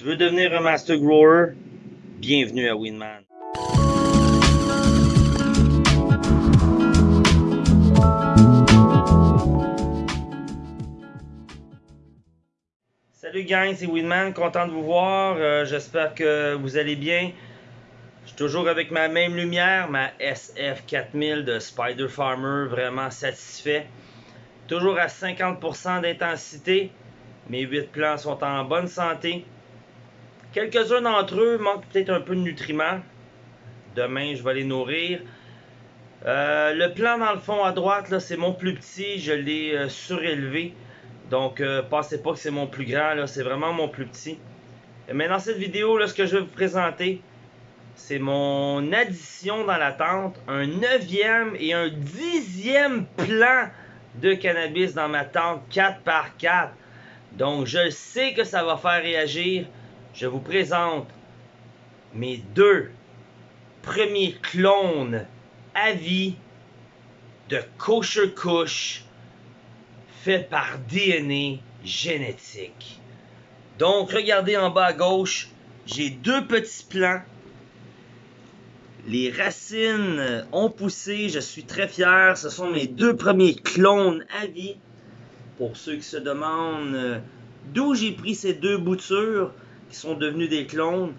Tu veux devenir un Master Grower? Bienvenue à Winman. Salut gang, c'est Winman, content de vous voir. Euh, J'espère que vous allez bien. Je suis toujours avec ma même lumière, ma SF4000 de Spider Farmer, vraiment satisfait. Toujours à 50% d'intensité. Mes 8 plants sont en bonne santé. Quelques-uns d'entre eux manquent peut-être un peu de nutriments. Demain, je vais les nourrir. Euh, le plan dans le fond à droite, là, c'est mon plus petit. Je l'ai euh, surélevé. Donc, euh, pensez pas que c'est mon plus grand. là, C'est vraiment mon plus petit. Mais dans cette vidéo, là, ce que je vais vous présenter, c'est mon addition dans la tente. Un neuvième et un dixième plan de cannabis dans ma tente 4x4. Donc, je sais que ça va faire réagir. Je vous présente mes deux premiers clones à vie de Kosher Kush fait par DNA génétique. Donc, regardez en bas à gauche, j'ai deux petits plants. Les racines ont poussé, je suis très fier. Ce sont mes deux premiers clones à vie. Pour ceux qui se demandent euh, d'où j'ai pris ces deux boutures qui sont devenues des clones,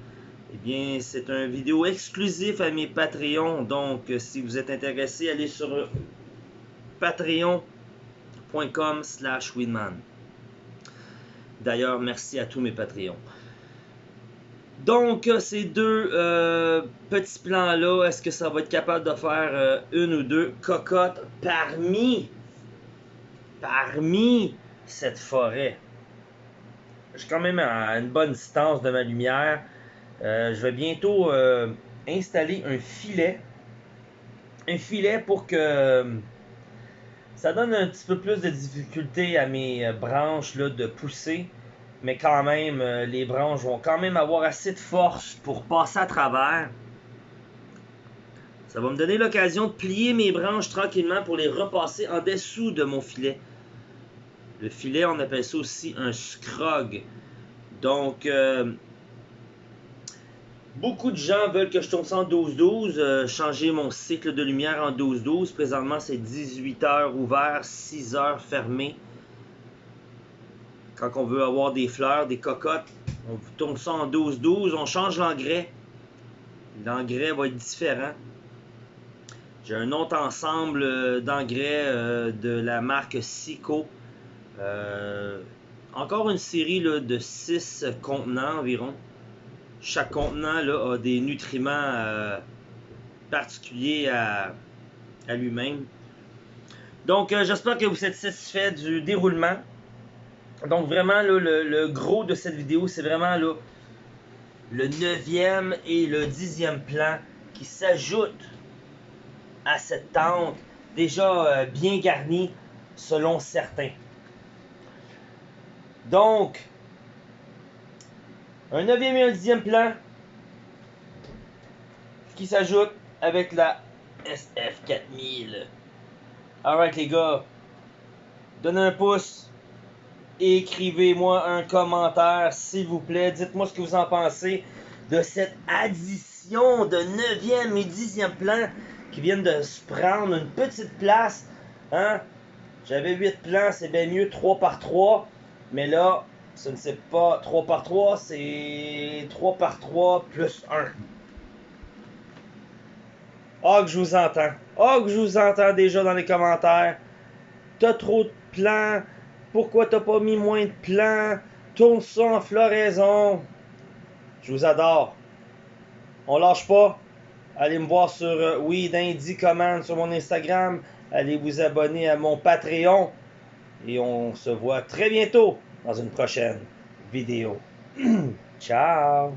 eh bien, c'est un vidéo exclusif à mes Patreons. Donc, euh, si vous êtes intéressé, allez sur patreon.com slash winman. D'ailleurs, merci à tous mes Patreons. Donc, euh, ces deux euh, petits plans-là, est-ce que ça va être capable de faire euh, une ou deux cocottes parmi, parmi cette forêt? Je suis quand même à une bonne distance de ma lumière. Euh, je vais bientôt euh, installer un filet. Un filet pour que ça donne un petit peu plus de difficulté à mes euh, branches de pousser. Mais quand même, euh, les branches vont quand même avoir assez de force pour passer à travers. Ça va me donner l'occasion de plier mes branches tranquillement pour les repasser en dessous de mon filet. Le filet, on appelle ça aussi un scrog. Donc, euh, beaucoup de gens veulent que je tourne ça en 12-12, euh, changer mon cycle de lumière en 12-12. Présentement, c'est 18 heures ouvert, 6 heures fermé. Quand on veut avoir des fleurs, des cocottes, on tourne ça en 12-12. On change l'engrais. L'engrais va être différent. J'ai un autre ensemble euh, d'engrais de la marque Sico. Euh, encore une série de 6 contenants environ. Chaque contenant a des nutriments euh, particuliers à, lui-même. Donc, euh, j'espère que vous êtes satisfait du déroulement. Donc, vraiment, le, gros de cette vidéo, c'est vraiment le 9e et le 10e plan qui s'ajoutent à cette tente déjà bien garnie selon certains. Donc, un 9e et un 10e plan qui s'ajoute avec la SF4000. Alright les gars, donnez un pouce, écrivez-moi un commentaire s'il vous plaît, dites-moi ce que vous en pensez de cette addition de 9e et 10e plan qui viennent de se prendre une petite place. Hein? J'avais 8 plans, c'est bien mieux 3 par 3. Mais là, ce ne c'est pas 3 par 3, c'est 3 par 3 plus 1. Ah, que je vous entends. Ah, que je vous entends déjà dans les commentaires. T'as trop de plans. Pourquoi t'as pas mis moins de plans? Tourne ça en floraison. Je vous adore. On lâche pas. Allez me voir sur euh, Indie Command sur mon Instagram. Allez vous abonner à mon Patreon. Et on se voit très bientôt dans une prochaine vidéo. Ciao!